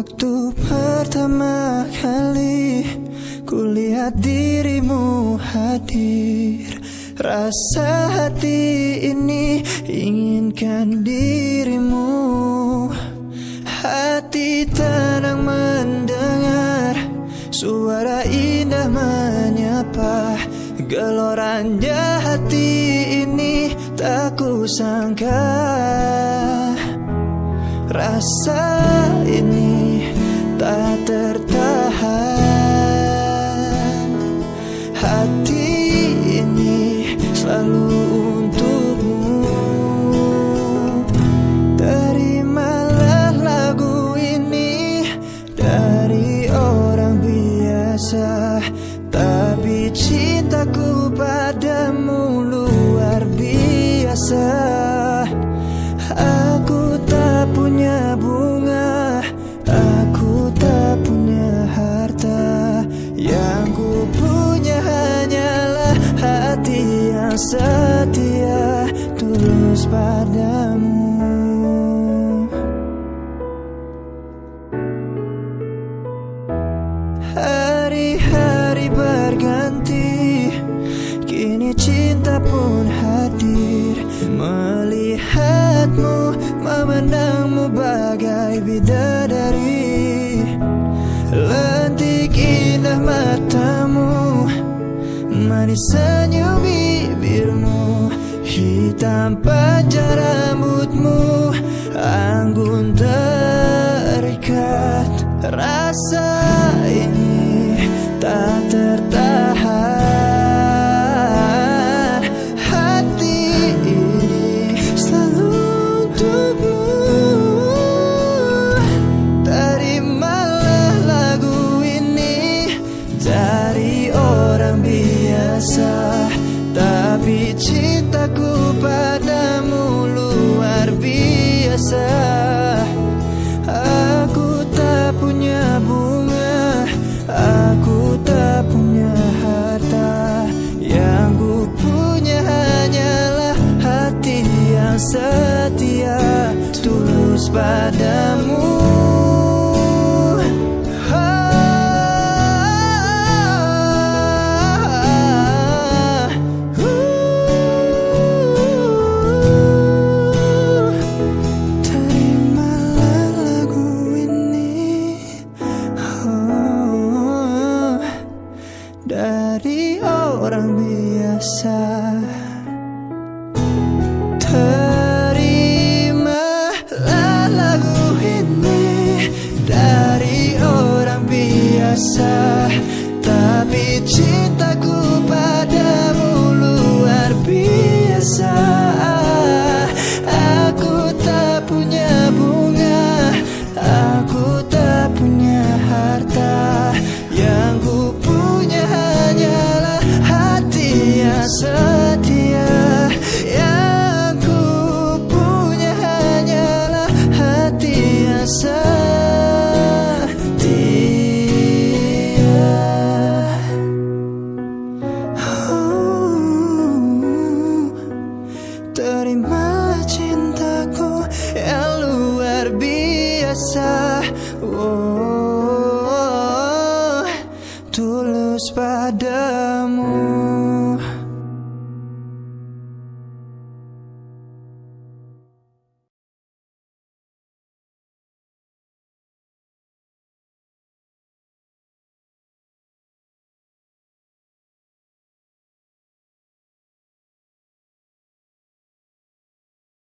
Waktu pertama kali kulihat dirimu hadir Rasa hati ini inginkan dirimu tenang mendengar Suara indah menyapa. Geloranya hati ini tak kusangka. Rasa ini Cintaku padamu luar biasa. Aku tak punya bunga Aku tak punya harta. Yang ku punya hanyalah hati yang setia Tulus padamu bidadari. Lentik indah matamu Manis senyum bibirmu. Hitam panjang rambutmu Anggun terikat Rasa setia Tulus padamu. Oh, Dari orang biasa biasa Tapi cintaku padamu luar biasa. Aku tak punya bunga Aku tak punya harta. Yang ku punya hanyalah hati yang padamu